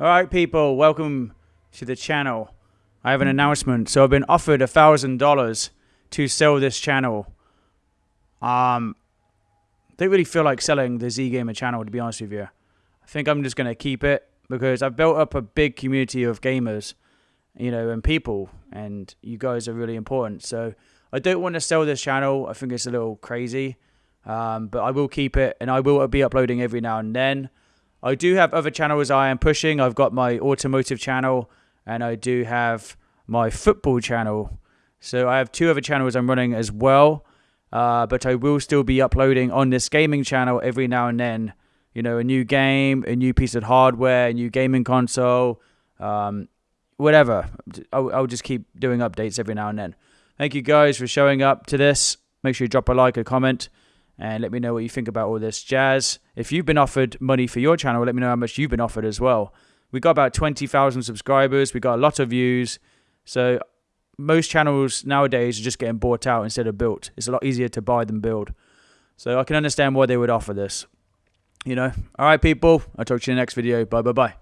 All right, people, welcome to the channel. I have an announcement. So I've been offered a thousand dollars to sell this channel. Um, don't really feel like selling the Z Gamer channel to be honest with you. I think I'm just gonna keep it because I've built up a big community of gamers, you know, and people, and you guys are really important. So I don't want to sell this channel. I think it's a little crazy, um, but I will keep it, and I will be uploading every now and then. I do have other channels I am pushing. I've got my automotive channel and I do have my football channel. So I have two other channels I'm running as well. Uh, but I will still be uploading on this gaming channel every now and then. You know, a new game, a new piece of hardware, a new gaming console, um, whatever. I'll, I'll just keep doing updates every now and then. Thank you guys for showing up to this. Make sure you drop a like, a comment and let me know what you think about all this jazz. If you've been offered money for your channel, let me know how much you've been offered as well. We got about 20,000 subscribers, we got a lot of views. So most channels nowadays are just getting bought out instead of built. It's a lot easier to buy than build. So I can understand why they would offer this. You know. All right, people. I'll talk to you in the next video. Bye bye bye.